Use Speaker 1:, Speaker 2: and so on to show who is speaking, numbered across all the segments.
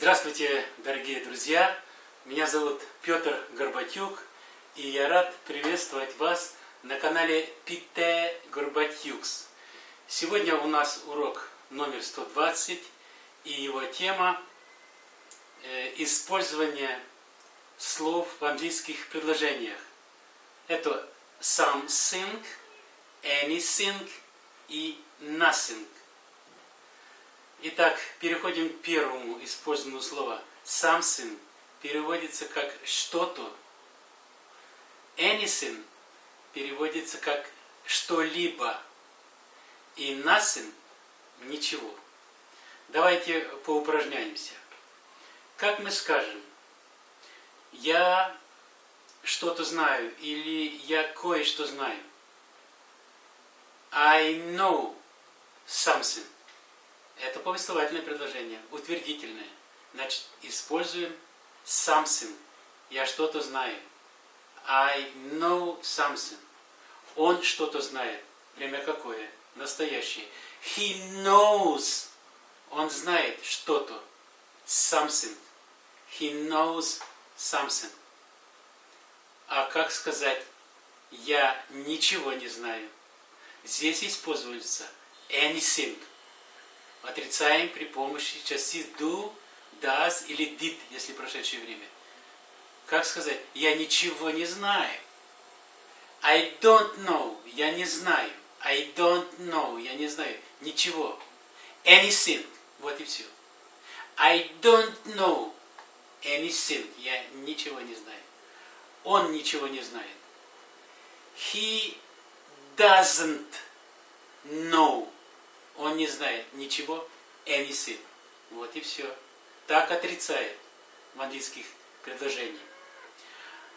Speaker 1: Здравствуйте, дорогие друзья! Меня зовут Петр Горбатюк, и я рад приветствовать вас на канале Пите Горбатюкс. Сегодня у нас урок номер 120, и его тема э, использование слов в английских предложениях. Это something, anything и nothing. Итак, переходим к первому использованному слову. Something переводится как что-то. Anything переводится как что-либо. И nothing – ничего. Давайте поупражняемся. Как мы скажем, я что-то знаю или я кое-что знаю. I know something. Это повествовательное предложение, утвердительное. Значит, используем something. Я что-то знаю. I know something. Он что-то знает. Время какое? Настоящее. He knows. Он знает что-то. Something. He knows something. А как сказать «я ничего не знаю»? Здесь используется anything отрицаем при помощи частиц do, does или did, если прошедшее время. Как сказать? Я ничего не знаю. I don't know. Я не знаю. I don't know. Я не знаю. Ничего. Anything. Вот и все. I don't know anything. Я ничего не знаю. Он ничего не знает. He doesn't know он не знает ничего, anything. Вот и все. Так отрицает в английских предложениях.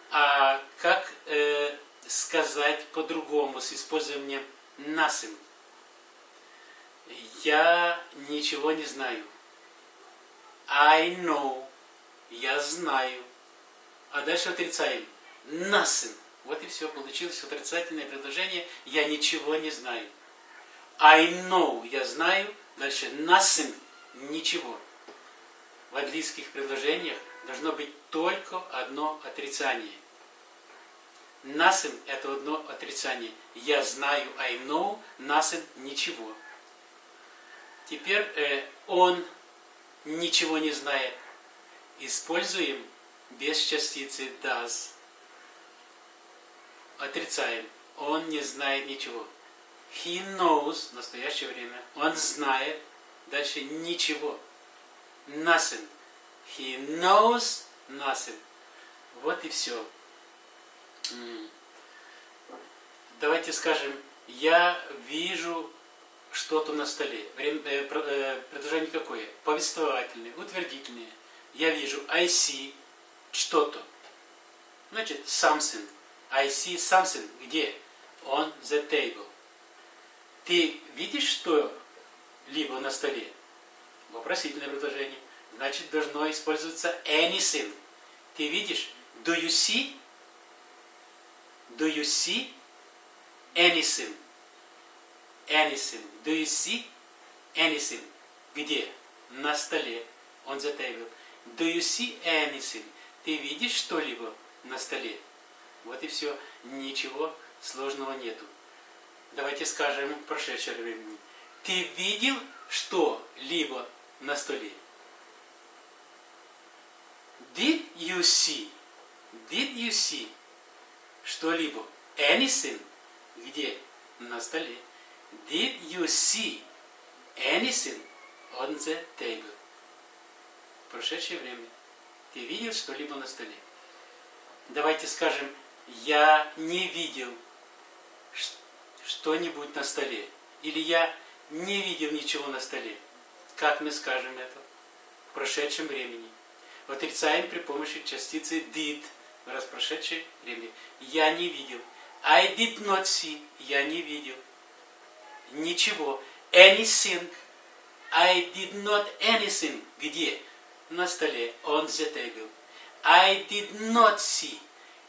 Speaker 1: А как э, сказать по-другому с использованием nothing? Я ничего не знаю. I know. Я знаю. А дальше отрицаем. Nothing. Вот и все. Получилось отрицательное предложение. Я ничего не знаю. I know, я знаю. Дальше nothing, ничего. В английских предложениях должно быть только одно отрицание. Nothing – это одно отрицание. Я знаю, I know, nothing – ничего. Теперь э, он ничего не знает. Используем без частицы does. Отрицаем. Он не знает ничего. He knows, настоящее время, он знает, дальше ничего. Nothing. He knows nothing. Вот и все. Давайте скажем, я вижу что-то на столе. Э, э, предложение какое? Повествовательное, утвердительное. Я вижу I see что-то. Значит, something. I see something. Где? On the table. Ты видишь что-либо на столе? Вопросительное предложение. Значит, должно использоваться anything. Ты видишь? Do you see? Do you see anything? Anything. Do you see anything? Где? На столе. On the table. Do you see anything? Ты видишь что-либо на столе? Вот и все. Ничего сложного нету. Давайте скажем прошедшее времени. Ты видел что-либо на столе? Did you see? Did you see что-либо? Anything? Где? На столе. Did you see anything on the table? Прошедшее время. Ты видел что-либо на столе? Давайте скажем, я не видел что-нибудь на столе. Или я не видел ничего на столе. Как мы скажем это? В прошедшем времени. Отрицаем при помощи частицы did, раз прошедшее время. Я не видел. I did not see. Я не видел. Ничего. Anything. I did not anything. Где? На столе. On the table. I did not see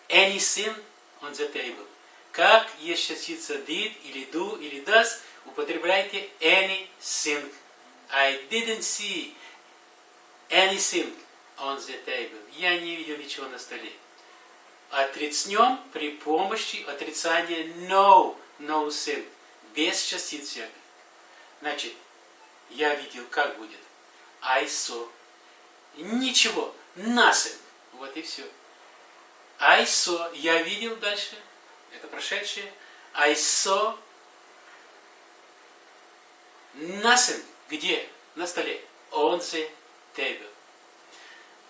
Speaker 1: anything on the table. Как есть частица did или do или does, употребляйте anything. I didn't see anything on the table. Я не видел ничего на столе. Отрицнем при помощи отрицания no, no thing. Без частиц всяких. Значит, я видел, как будет. I saw. Ничего. Nothing. Вот и все. I saw. Я видел дальше. Это прошедшее. I saw nothing. Где? На столе. On the table.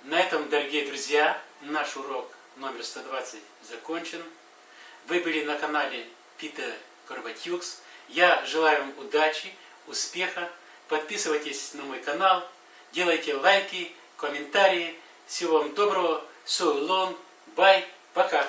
Speaker 1: На этом, дорогие друзья, наш урок номер 120 закончен. Вы были на канале Питер Горбатюкс. Я желаю вам удачи, успеха. Подписывайтесь на мой канал, делайте лайки, комментарии. Всего вам доброго. So long. Bye. Пока.